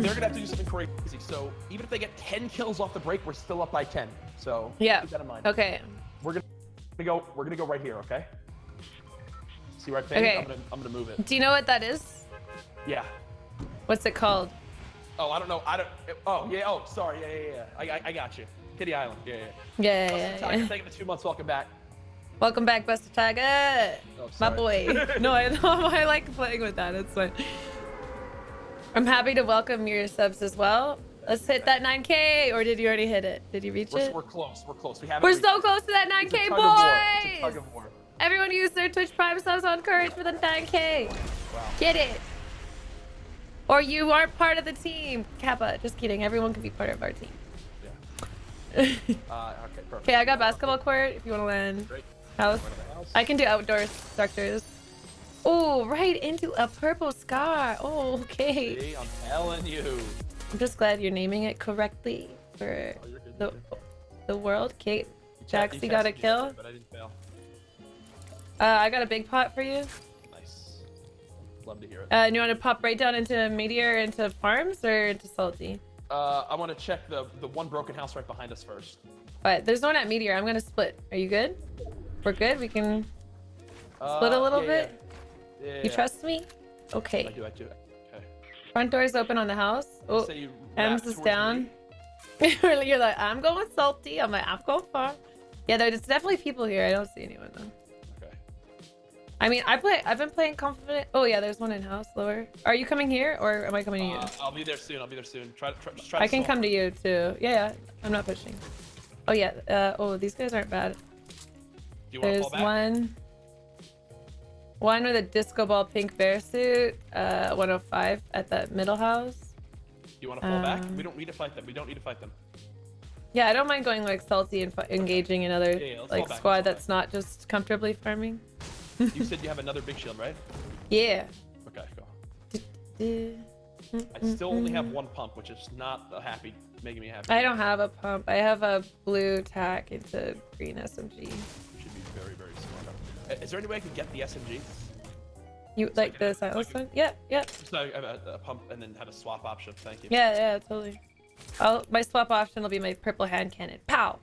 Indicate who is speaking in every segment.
Speaker 1: they're gonna have to do something crazy. So even if they get 10 kills off the break, we're still up by 10. So
Speaker 2: Yeah.
Speaker 1: keep that in mind.
Speaker 2: Okay.
Speaker 1: We're gonna go. We're gonna go right here. Okay. See right there?
Speaker 2: Okay.
Speaker 1: I'm gonna I'm gonna move it.
Speaker 2: Do you know what that is?
Speaker 1: Yeah.
Speaker 2: What's it called?
Speaker 1: Oh, I don't know. I don't. Oh, yeah. Oh, sorry. Yeah, yeah, yeah. I, I, I got you. Kitty Island. Yeah, yeah.
Speaker 2: Yeah,
Speaker 1: Busted
Speaker 2: yeah,
Speaker 1: Tiger,
Speaker 2: yeah.
Speaker 1: Thank you for two months. Welcome back.
Speaker 2: Welcome back, Buster Tiger.
Speaker 1: Oh,
Speaker 2: My boy. no, I I like playing with that. It's fun. I'm happy to welcome your subs as well. Let's hit that 9K, or did you already hit it? Did you reach
Speaker 1: We're,
Speaker 2: it?
Speaker 1: we're close. We're close. We haven't.
Speaker 2: We're so
Speaker 1: it.
Speaker 2: close to that 9K,
Speaker 1: tug of war. It's a tug
Speaker 2: boys! Everyone use their Twitch Prime subs on Courage for the 9K.
Speaker 1: Wow.
Speaker 2: Get it. Or you aren't part of the team. Kappa, just kidding. Everyone can be part of our team.
Speaker 1: Yeah.
Speaker 2: okay,
Speaker 1: Uh, okay. Perfect.
Speaker 2: I got basketball court if you want to land. House.
Speaker 1: Front of the house.
Speaker 2: I can do outdoor structures. Oh, right into a purple scar. Oh, okay.
Speaker 1: See, I'm telling you.
Speaker 2: I'm just glad you're naming it correctly for
Speaker 1: Oh,
Speaker 2: the the world. Kate,
Speaker 1: You
Speaker 2: Jax,
Speaker 1: te-
Speaker 2: you got a kill?
Speaker 1: But I didn't fail.
Speaker 2: Uh, I got a big pot for you.
Speaker 1: Nice. Love to hear it.
Speaker 2: Uh, and you want to pop right down into Meteor, into Farms, or into Salty?
Speaker 1: Uh, I want to check the the one broken house right behind us first.
Speaker 2: But there's one at Meteor. I'm gonna split. Are you good? We're good. We can
Speaker 1: Uh,
Speaker 2: split a little
Speaker 1: yeah,
Speaker 2: bit.
Speaker 1: Yeah. Yeah,
Speaker 2: You trust me?
Speaker 1: I
Speaker 2: Okay.
Speaker 1: do. I do. Okay.
Speaker 2: Front door's open on the house. Oh,
Speaker 1: you
Speaker 2: Ems is down. You're like, I'm going salty. I'm like, I'm going far. Yeah, there's definitely people here. I don't see anyone though.
Speaker 1: Okay.
Speaker 2: I mean, I play. I've been playing confident. Oh yeah, there's one in house lower. Are you coming here or am I coming to you?
Speaker 1: Uh, I'll be there soon. I'll be there soon. Try. try
Speaker 2: I
Speaker 1: to
Speaker 2: can
Speaker 1: solve-
Speaker 2: come to you too. Yeah, yeah. I'm not pushing. Oh yeah. Uh, oh, these guys aren't bad.
Speaker 1: Do you
Speaker 2: There's one. One with a disco ball pink bear suit. Uh, 105 at that middle house.
Speaker 1: You want to fall back?
Speaker 2: Um,
Speaker 1: We don't need to fight them. We don't need to fight them.
Speaker 2: Yeah, I don't mind going like salty and engaging another
Speaker 1: Yeah, yeah,
Speaker 2: like squad that's not just comfortably farming.
Speaker 1: You said you have another big shield, right?
Speaker 2: Yeah.
Speaker 1: Okay, go.
Speaker 2: Mm,
Speaker 1: I still only have one pump, which is not happy, making me happy.
Speaker 2: I don't have a pump. I have a blue tack into green SMG.
Speaker 1: Is there any way I can get the SMG?
Speaker 2: You
Speaker 1: So
Speaker 2: like
Speaker 1: can-
Speaker 2: the
Speaker 1: so
Speaker 2: silence
Speaker 1: can-
Speaker 2: one? Yep, yep.
Speaker 1: So I have a, a pump and then have a swap option. Thank you.
Speaker 2: Yeah, yeah, totally. I'll, my swap option will be my purple hand cannon. Pow!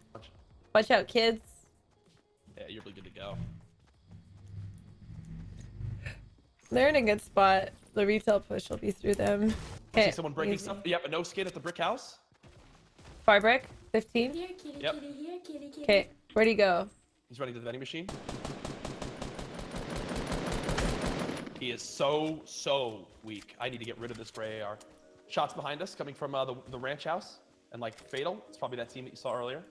Speaker 2: Watch out, kids.
Speaker 1: Yeah, you're really good to go.
Speaker 2: They're in a good spot. The retail push will be through them.
Speaker 1: I see someone breaking
Speaker 2: easy.
Speaker 1: stuff. Yep, a no skin at the brick house.
Speaker 2: Far brick, 15.
Speaker 3: Here, kitty,
Speaker 1: Yep.
Speaker 3: kitty, here, kitty, kitty.
Speaker 2: Okay, where'd he go?
Speaker 1: He's running to the vending machine. He is so, so weak. I need to get rid of this gray AR. Shots behind us coming from uh, the, the ranch house. And like fatal. It's probably that team that you saw earlier.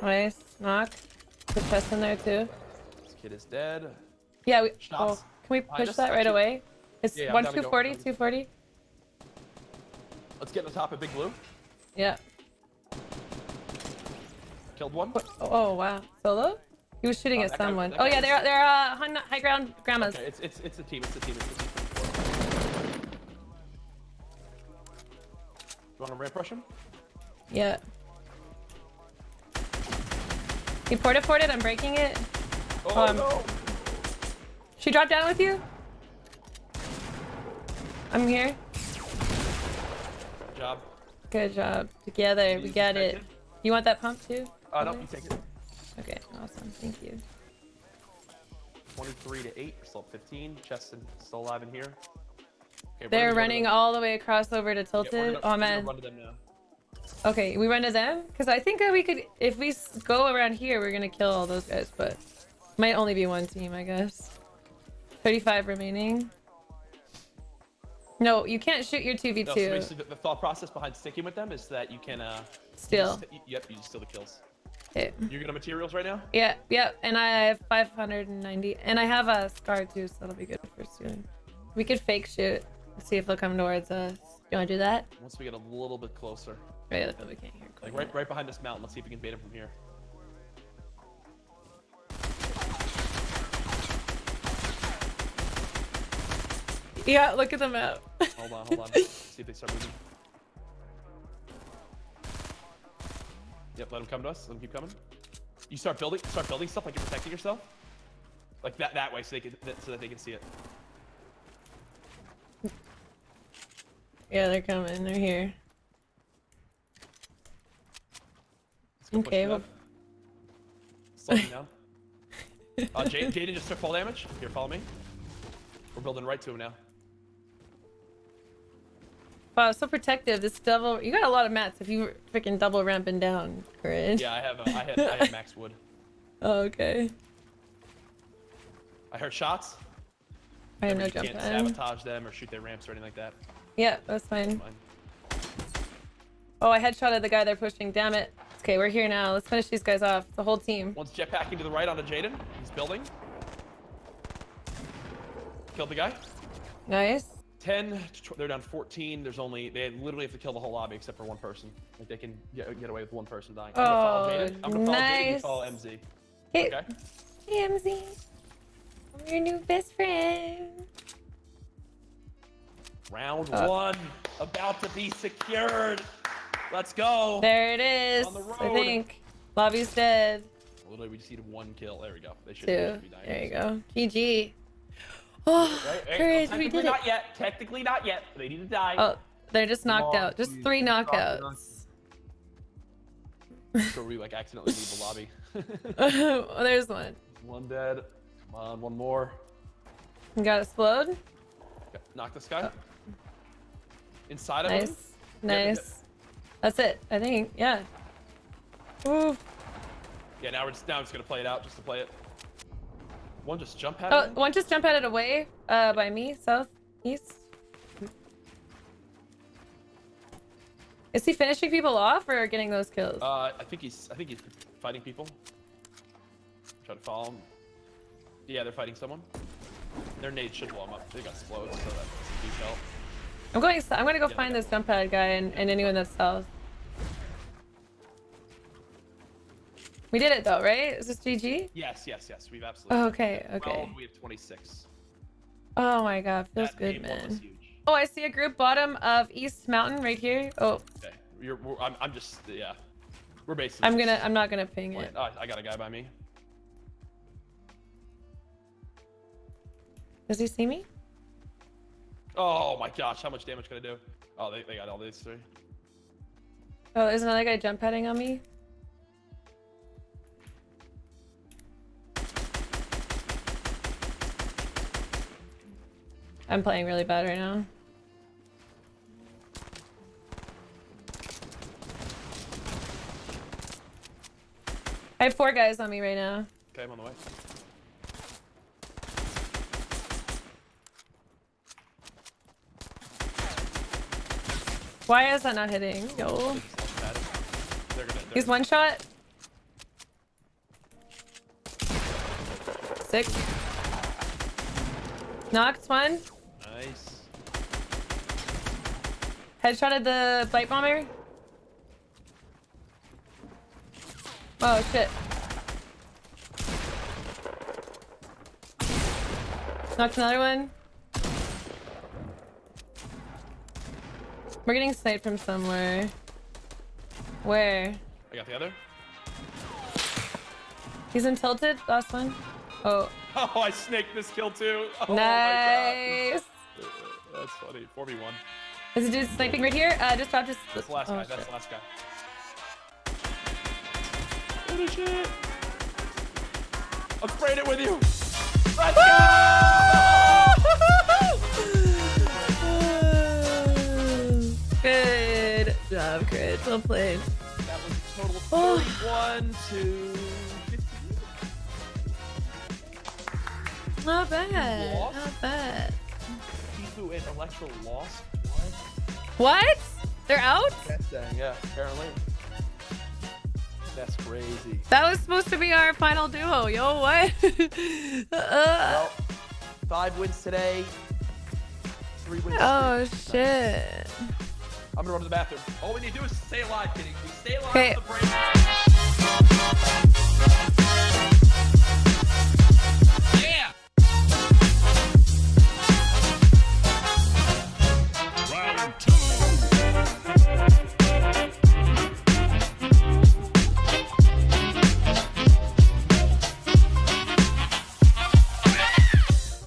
Speaker 2: Nice. Knock. Put chest in there too.
Speaker 1: This kid is dead.
Speaker 2: Yeah, we. Oh, can we push
Speaker 1: us,
Speaker 2: that right away? It's
Speaker 1: Yeah, yeah,
Speaker 2: one
Speaker 1: down
Speaker 2: 240, 240.
Speaker 1: Let's get on top of Big Blue.
Speaker 2: Yeah.
Speaker 1: Killed one.
Speaker 2: Oh, oh, wow. Solo? He was shooting
Speaker 1: Oh,
Speaker 2: at
Speaker 1: that guy-
Speaker 2: someone. Oh yeah, they're they're uh high, ground grandmas.
Speaker 1: Okay, it's it's it's a team. It's a team. It's a team. You want to ramp rush him?
Speaker 2: Yeah. He porta ported. I'm breaking it.
Speaker 1: Oh,
Speaker 2: Um,
Speaker 1: no!
Speaker 2: She dropped down with you. I'm here.
Speaker 1: Good job.
Speaker 2: Good job. Together, we
Speaker 1: He's
Speaker 2: got it. You want that pump too?
Speaker 1: Uh, no, you take it.
Speaker 2: Okay. Thank you.
Speaker 1: 23 to 8. We're still at 15. Cheston still alive in here. Okay,
Speaker 2: They're
Speaker 1: gonna go to
Speaker 2: running all the way across over to
Speaker 1: Yeah,
Speaker 2: Tilted.
Speaker 1: gonna-
Speaker 2: oh man.
Speaker 1: Run to them now.
Speaker 2: Okay, we run to them because I think that we could, if we go around here, we're gonna kill all those guys. But might only be one team, I guess. 35 remaining. No, you can't shoot your 2v2.
Speaker 1: No, so the, the thought process behind sticking with them is that you can, uh... you
Speaker 2: Still.
Speaker 1: just- yep, you just steal the kills.
Speaker 2: Okay.
Speaker 1: You're gonna materials right now?
Speaker 2: Yeah, yeah, and I have 590, and I have a scar too, so that'll be good for soon. We could fake shoot, see if they'll come towards us. You wanna do that?
Speaker 1: Once we get a little bit closer.
Speaker 2: Right, that's what we can't hear.
Speaker 1: Like right, right behind this mountain. Let's see if we can bait him from here.
Speaker 2: Yeah, look at the map.
Speaker 1: Hold on, hold on. see if they start moving. Yep, let them come to us. Let them keep coming. You start building, start building stuff like you're protecting yourself, like that that way, so they can, that, so that they can see it.
Speaker 2: Yeah, they're coming. They're here.
Speaker 1: Let's go push
Speaker 2: Okay,
Speaker 1: it
Speaker 2: well-
Speaker 1: up. Slow down. Uh, Jaden just took fall damage. Here, follow me. We're building right to him now.
Speaker 2: Wow, so protective. This double. You got a lot of mats if you freaking double ramping down, Courage.
Speaker 1: Yeah, I have. Uh, I had. I had max wood.
Speaker 2: Oh, okay.
Speaker 1: I heard shots.
Speaker 2: I have no
Speaker 1: you
Speaker 2: jump
Speaker 1: can't
Speaker 2: pad.
Speaker 1: sabotage them or shoot their ramps or anything like that.
Speaker 2: Yeah, that's fine.
Speaker 1: Fine.
Speaker 2: Oh, I headshotted the guy they're pushing. Damn it. Okay, we're here now. Let's finish these guys off. The whole team.
Speaker 1: One's jetpacking to the right onto Jaden. He's building. Killed the guy.
Speaker 2: Nice.
Speaker 1: 10, to tw- they're down 14. There's only, they literally have to kill the whole lobby except for one person. Like they can get, get away with one person dying. I'm gonna follow
Speaker 2: Oh,
Speaker 1: Jaden. I'm gonna follow Jaden, you
Speaker 2: nice.
Speaker 1: follow MZ.
Speaker 2: Hey,
Speaker 1: Okay?
Speaker 2: hey, MZ. I'm your new best friend.
Speaker 1: Round
Speaker 2: Uh.
Speaker 1: one, about to be secured. Let's go.
Speaker 2: There it is.
Speaker 1: On the
Speaker 2: I think. Lobby's dead.
Speaker 1: Literally, we just needed one kill. There we go. They should, they should be dying.
Speaker 2: There you go. GG. Oh,
Speaker 1: Right, right.
Speaker 2: courage, we
Speaker 1: Technically
Speaker 2: did it.
Speaker 1: not yet. Technically not yet. They need to die.
Speaker 2: Oh, they're just knocked
Speaker 1: Come on,
Speaker 2: out. Just
Speaker 1: please.
Speaker 2: three
Speaker 1: Knock it out.
Speaker 2: knockouts.
Speaker 1: So we like accidentally leave the lobby.
Speaker 2: oh, there's one.
Speaker 1: one dead. Come on, one more.
Speaker 2: You got explode.
Speaker 1: Okay, Knock this guy. Oh. Inside of him.
Speaker 2: Nice.
Speaker 1: Yeah, yeah.
Speaker 2: Nice. That's it. I think. Yeah. Ooh.
Speaker 1: Yeah, now we're just now we're just gonna play it out just to play it. One just jump pad.
Speaker 2: Oh,
Speaker 1: in.
Speaker 2: one just jump at it away. Uh, by me, south, east. Is he finishing people off or getting those kills?
Speaker 1: Uh, I think he's I think he's fighting people. Try to follow him. Yeah, they're fighting someone. Their nades should blow him up. They got explodes, so that's a huge help.
Speaker 2: I'm going. I'm gonna go
Speaker 1: Yeah,
Speaker 2: find this jump pad guy and, and anyone that's south. We did it though, right? Is this GG?
Speaker 1: Yes, yes, yes. We've absolutely.
Speaker 2: Oh, okay, okay.
Speaker 1: 12, we have 26.
Speaker 2: Oh my god, feels
Speaker 1: That
Speaker 2: good,
Speaker 1: nade one was
Speaker 2: man. Oh, I see a group bottom of East Mountain right here. Oh,
Speaker 1: Okay, you're. I'm, I'm just. Yeah. We're basically.
Speaker 2: I'm gonna. I'm not gonna ping
Speaker 1: playing-
Speaker 2: it.
Speaker 1: Oh, I got a guy by me.
Speaker 2: Does he see me?
Speaker 1: Oh my gosh, how much damage can I do? Oh, they, they got all these three.
Speaker 2: Oh, there's another guy jump padding on me. I'm playing really bad right now. I have four guys on me right now.
Speaker 1: Okay, I'm on the way.
Speaker 2: Why is that not hitting? Yo.
Speaker 1: They just launch padded. They're gonna. They're
Speaker 2: He's one shot. Six. Knocked one.
Speaker 1: Nice.
Speaker 2: Headshotted the bite bomber. Oh shit. Knocked another one. We're getting sniped from somewhere. Where?
Speaker 1: I got the other.
Speaker 2: He's in tilted. Last one. Oh,
Speaker 1: Oh, I snaked this kill too. Oh
Speaker 2: nice.
Speaker 1: My god. That's funny. 4v1.
Speaker 2: Is it just sniping right here? Uh, just dropped his.
Speaker 1: That's the last
Speaker 2: oh,
Speaker 1: guy. That's the last guy. Holy shit. I'm spraying it with you. Let's go!
Speaker 2: Good job, Chris. Well played.
Speaker 1: That was a total of
Speaker 2: Oh.
Speaker 1: 31 to 15.
Speaker 2: Not bad. Not bad.
Speaker 1: Tfue and Electro lost. What?
Speaker 2: What? They're out?
Speaker 1: That's. Yeah, apparently. That's crazy.
Speaker 2: That was supposed to be our final duo. Yo, what? uh,
Speaker 1: Well, five wins today. Three wins.
Speaker 2: oh
Speaker 1: streak.
Speaker 2: shit.
Speaker 1: I'm gonna run to the bathroom. All we need to do is stay alive, kidding. We stay alive
Speaker 2: Okay.
Speaker 1: with the break.